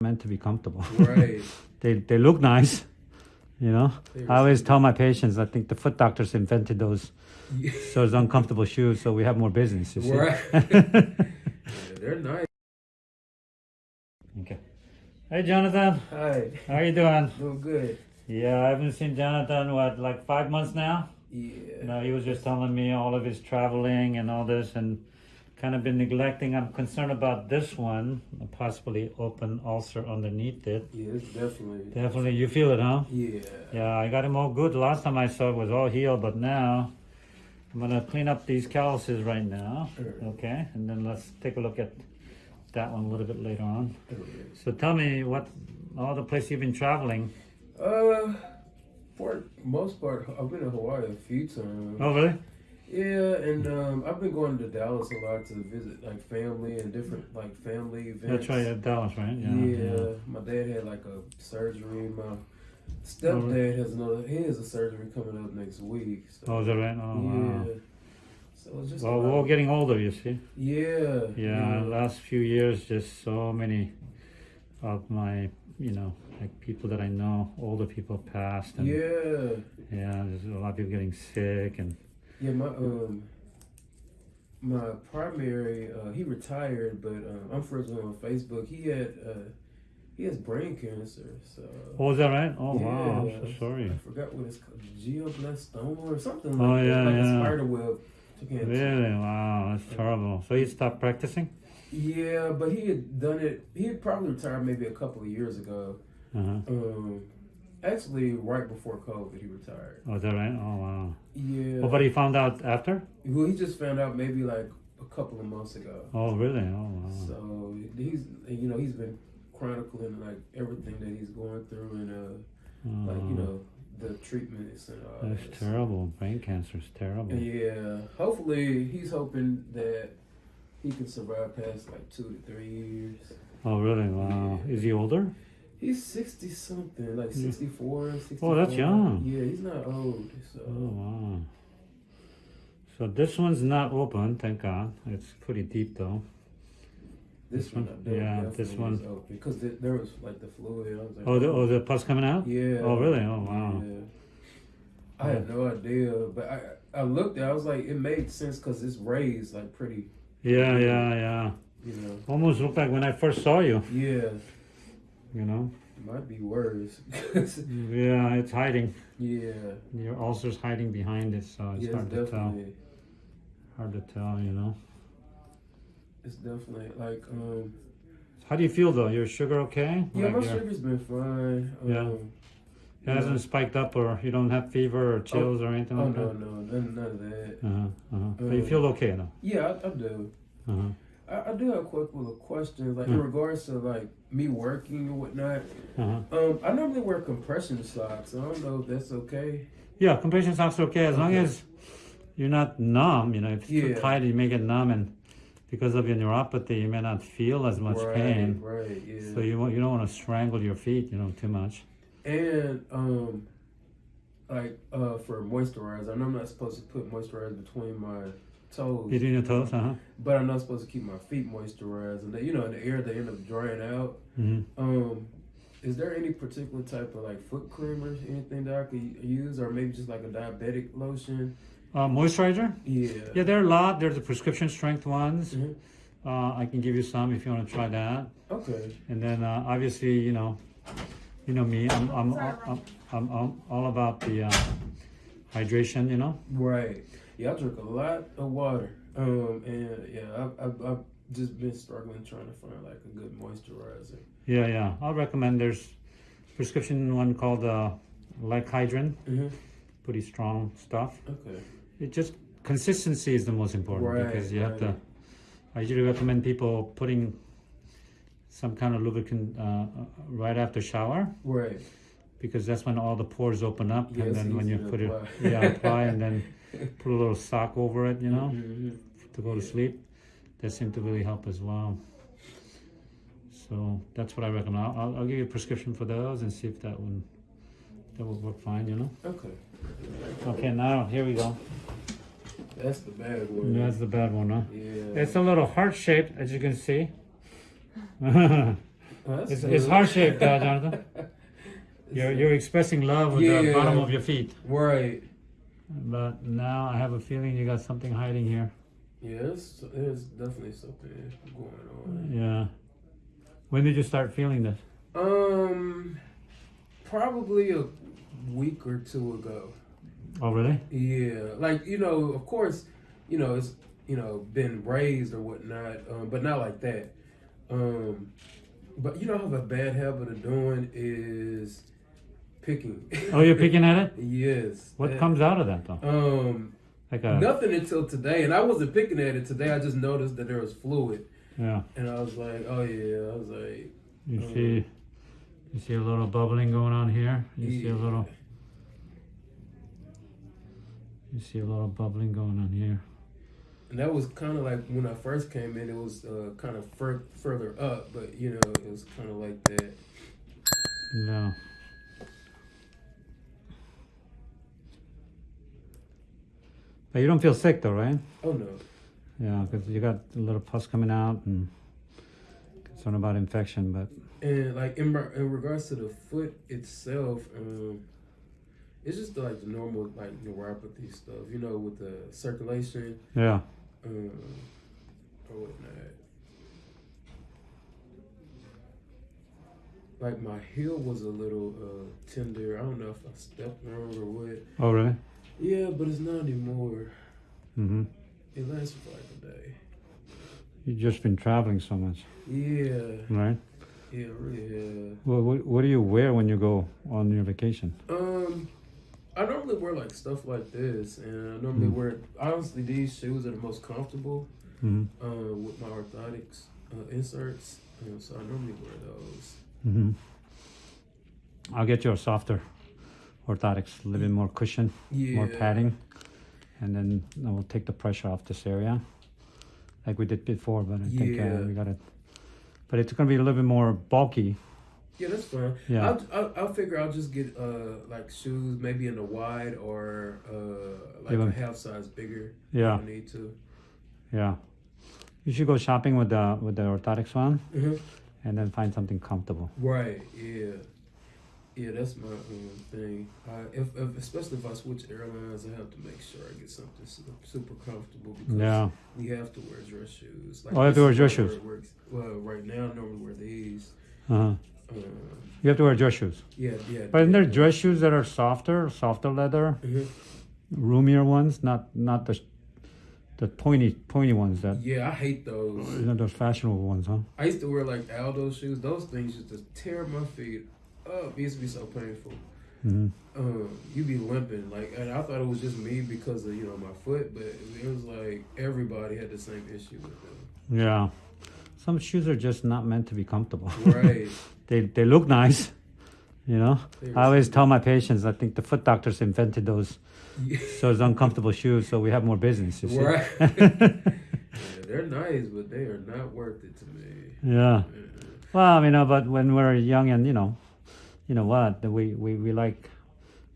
meant to be comfortable. Right. they they look nice, you know. I always tell my patients, I think the foot doctors invented those so it's uncomfortable shoes, so we have more business. Right. They're nice. okay. Hey Jonathan, Hi. how you doing? Doing good. Yeah, I haven't seen Jonathan what like five months now. Yeah. You No, he was just telling me all of his traveling and all this, and kind of been neglecting. I'm concerned about this one, a possibly open ulcer underneath it. Yes, definitely. Definitely, you feel it, huh? Yeah. Yeah, I got him all good. Last time I saw it was all healed, but now I'm gonna clean up these calluses right now. Sure. Okay, and then let's take a look at that one a little bit later on. So tell me what all the places you've been traveling. Uh, for most part, I've been to Hawaii a few times. Oh, really? Yeah, and um, I've been going to Dallas a lot to visit like family and different like family events. That's right, at Dallas, right? Yeah, my dad had like a surgery. My stepdad has another. He has a surgery coming up next week. So, Oh, is that right? Oh, yeah. wow. So it's just. Well, we're all getting older, you see. Yeah. Yeah, last few years, just so many of my, you know, like people that I know, older people passed, and Yeah. yeah, there's a lot of people getting sick, and Yeah, my um, my primary, uh, he retired, but um, I'm friends with him on Facebook. He had uh, he has brain cancer, so. oh, is that right? Oh, wow, I'm so sorry. I forgot what it's called, glioblastoma or something Oh, like yeah, that, like yeah. a spider web. Really? Wow, that's terrible. So he stopped practicing? Yeah, but he had done it. He had probably retired maybe a couple of years ago. Uh-huh. Um, actually, right before COVID, he retired. Oh, is that right? Oh, wow. Yeah. Oh, but he found out after? well, he just found out maybe like a couple of months ago. Oh, really? Oh, wow. So he's you know he's been chronicling like everything that he's going through and uh like you Oh, know the treatments and all That's that. terrible. Brain cancer is terrible. Yeah, hopefully he's hoping that he can survive past like two to three years. Oh, really? Wow. Is he older? He's sixty something, like Yeah. 64, Oh, that's young. Yeah, he's not old. So Oh, wow. So this one's not open, thank God. It's pretty deep though. this this one, one? Yeah, this one. because th- there was like the fluid. Like, Oh, the, oh, the pus coming out? Yeah. Oh, really? Oh, wow. Yeah. I had no idea, but I I looked at. it, I was like, it made sense because it's raised like pretty, Yeah, yeah, yeah. you know. Almost looked like when I first saw you, Yeah, you know? might be worse. Yeah, it's hiding. yeah, Your ulcer's hiding behind it, so it's yeah, hard it's to tell. Hard to tell, you know? it's definitely like um. How do you feel though? Your sugar okay? Yeah, Like my sugar's been fine. Yeah. Um, It hasn't spiked up or you don't have fever or chills or anything Oh like no, that? no, none, none of that. Uh-huh, uh-huh. But you Uh, feel okay though? Yeah, I, I do. Uh-huh. I, I do have a couple of questions, like in Hmm. regards to like me working and whatnot. Uh-huh. Um, I normally wear compression socks. I don't know if that's okay. Yeah, compression socks are okay as long as you're not numb. You know, if it's too Yeah. tight, you may get numb, and because of your neuropathy, you may not feel as much right, pain. Right. Yeah. So you you don't want to strangle your feet, you know, too much. And um, like uh, for moisturizer, I know I'm not supposed to put moisturizer between my toes, Between your toes, uh huh. but I'm not supposed to keep my feet moisturized. And they, you know, in the air they end up drying out. hmm Um, is there any particular type of like foot cream or anything that I could use, or maybe just like a diabetic lotion? Uh, moisturizer? Yeah. Yeah, there are a lot. There's the prescription strength ones. Mhm. Uh, I can give you some if you want to try that. Okay. And then uh, obviously, you know, you know me. I'm I'm I'm, I'm, I'm all about the uh, hydration. You know. Right. Yeah, I drink a lot of water. Um, and yeah, I, I, I've just been struggling trying to find like a good moisturizer. Yeah, yeah. I'll recommend. There's prescription one called uh, Lac-Hydrin. Mm-hmm. Pretty strong stuff. Okay. It just consistency is the most important Right, because you have to. I usually recommend people putting some kind of lubricant uh, uh, right after shower Right. because that's when all the pores open up Yeah, and then when you put it apply. yeah apply and then put a little sock over it you know Mhm. to go to Yeah. sleep that seemed to really help as well so that's what I recommend I'll, I'll, give you a prescription for those and see if that would that would work fine you know Okay. okay now here we go That's the bad one. that's the bad one huh Yeah. it's a little heart shaped as you can see It's, it's heart shaped, uh, Jonathan. You're you're expressing love with the bottom of your feet. right. But now I have a feeling you got something hiding here. Yeah, there's, there's definitely something going on. Yeah. When did you start feeling this? Um, probably a week or two ago. Oh, really? Yeah, like you know, of course, you know it's you know been raised or whatnot, um, but not like that. Um, but you know, I have a bad habit of doing is picking. Oh, you're picking at it? yes. What that- comes out of that though? Um, Like a nothing until today, and I wasn't picking at it today. I just noticed that there was fluid, yeah. and I was like, oh yeah, I was like, You Mm. see, you see a little bubbling going on here. You see a little. You see a little bubbling going on here. And that was kind of like when I first came in, it was uh, kind of fur- further up, but you know, it was kind of like that. No. But you don't feel sick though, right? Oh no. Yeah, because you got a little pus coming out and concerned about infection. But And like in, in regards to the foot itself, um, it's just like the normal like neuropathy stuff, you know, with the circulation yeah, um, or whatnot. Like my heel was a little uh, tender. I don't know if I stepped wrong or what. oh really? Yeah, but it's not anymore. Mm-hmm. It lasts for like a day. You've just been traveling so much, Yeah, right? yeah, really. Yeah. Well, what, what do you wear when you go on your vacation? Um, I normally wear like stuff like this, and I normally Mm. wear honestly these shoes are the most comfortable Mm-hmm. uh, with my orthotics uh, inserts, uh, so I normally wear those. Mm-hmm. I'll get you a softer orthotics, a little bit more cushion, Yeah, more padding, and then I will take the pressure off this area, like we did before. But I think uh, Yeah. we got it. But it's gonna be a little bit more bulky. Yeah, that's fine. Yeah. I'll, I'll, I'll figure I'll just get uh like shoes maybe in the wide or uh like Give a half size bigger. Yeah, If I need to. yeah. You should go shopping with the with the orthotics one, Mhm. and then find something comfortable. Right. Yeah. Yeah, that's my um, thing. I, if, if especially if I switch airlines, I have to make sure I get something super comfortable because Yeah. we have to wear dress shoes. Oh, you have to wear dress shoes. Works. Well, right now I normally wear these. Uh-huh. Um, You have to wear dress shoes. yeah, yeah. But isn't there dress shoes that are softer, softer leather, Mhm. roomier ones, not not the the pointy pointy ones that Yeah, I hate those. you know those fashionable ones, huh? I used to wear like Aldo shoes. Those things used to tear my feet up. It used to be so painful. hmm Um, you be limping like, and I thought it was just me because of you know my foot, but it was like everybody had the same issue with them. Yeah. Some shoes are just not meant to be comfortable. Right. they they look nice, you know. I always tell my patients, I think the foot doctors invented those Yeah. those uncomfortable shoes, so we have more business. Right. yeah, they're nice, but they are not worth it to me. yeah. Uh, Well, you know, but when we're young and you know, you know what, we we, we like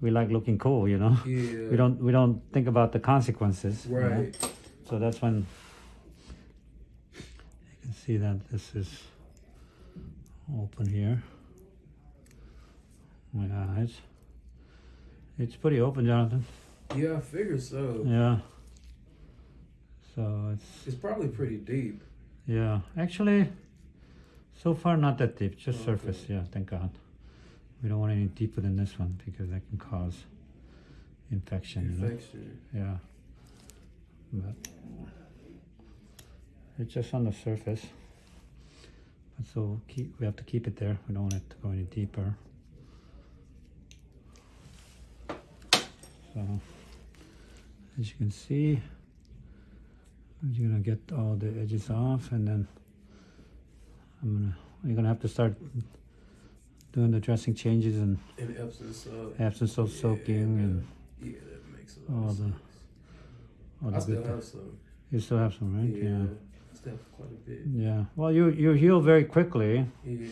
we like looking cool, you know. Yeah. We don't we don't think about the consequences. you know? Right. So that's when you can see that this is open here. My eyes. It's pretty open, Jonathan. Yeah, I figure so. Yeah. So it's It's probably pretty deep. yeah. Actually, so far not that deep, just oh, Okay. surface. Yeah, thank God. We don't want any deeper than this one because that can cause infection. You know? Yeah. But it's just on the surface. But so keep we have to keep it there. We don't want it to go any deeper. So as you can see, you're gonna get all the edges off and then I'm gonna you're gonna have to start doing the dressing changes and In absence of absence of Yeah, soaking and Yeah, that makes a lot all of the sense. all I the still good have some. You still have some, right? Yeah. I still have quite a bit. Yeah. Well, you you heal very quickly, Yeah.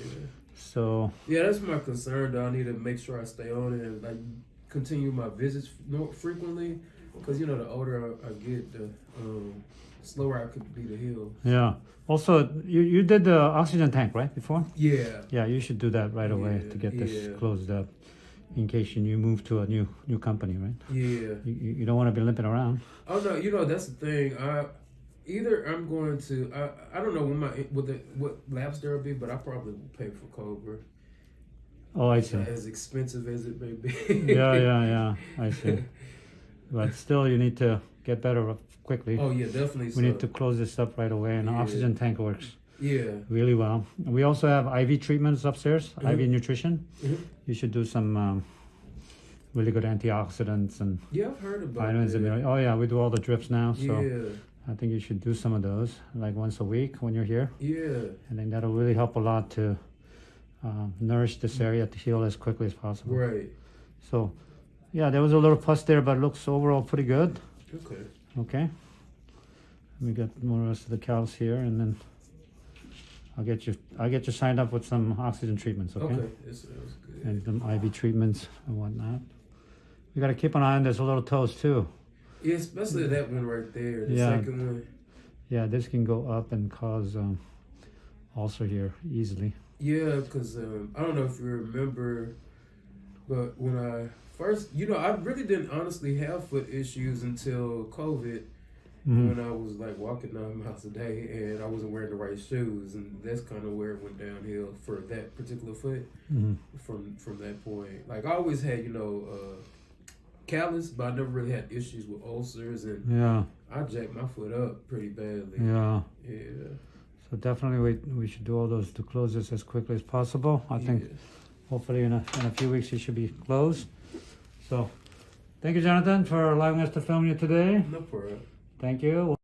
so Yeah, that's my concern. Though I need to make sure I stay on it and like continue my visits more frequently, because you know the older I, I get, the um, slower I could be to heal. Yeah. Also, you, you did the oxygen tank, right, before? Yeah. Yeah, you should do that right away Yeah, to get this yeah. closed up in case you move to a new new company, right? Yeah. You, you you don't want to be limping around. Oh no, you know that's the thing. I either I'm going to I, I don't know when my what the what labs there will be, but I probably will pay for Cobra. Oh, I see. As expensive as it may be. yeah, yeah, yeah. I see. But still, you need to get better quickly. Oh yeah, definitely. we so. need to close this up right away, and the Yeah. oxygen tank works Yeah. really well. We also have IV treatments upstairs, Mhm. IV nutrition. Mhm. You should do some um, really good antioxidants and Yeah, I've heard about vitamins. And minerals. oh yeah, we do all the drips now, so yeah. I think you should do some of those like once a week when you're here. Yeah. I think that'll really help a lot to um, nourish this area to heal as quickly as possible. Right. So, yeah, there was a little pus there, but it looks overall pretty good. Okay. Okay. We got more rest of the cows here, and then I'll get you. I'll get you signed up with some oxygen treatments. Okay. Okay. Sounds good. And some IV treatments and whatnot. We got to keep an eye on this little toes too. Yeah, especially that one right there, the Yeah. second one. Yeah, this can go up and cause um, ulcer here easily. Yeah, because um, I don't know if you remember, but when I first, you know, I really didn't honestly have foot issues until COVID Mhm. when I was like walking nine miles a day and I wasn't wearing the right shoes, and that's kind of where it went downhill for that particular foot. Mhm. From from that point, like I always had, you know, uh, callus, but I never really had issues with ulcers, and Yeah, I jacked my foot up pretty badly. yeah. Yeah, So definitely, we we should do all those to close this as quickly as possible. I think. Hopefully in a in a few weeks it should be closed. So, thank you, Jonathan, for allowing us to film you today. no problem. Thank you.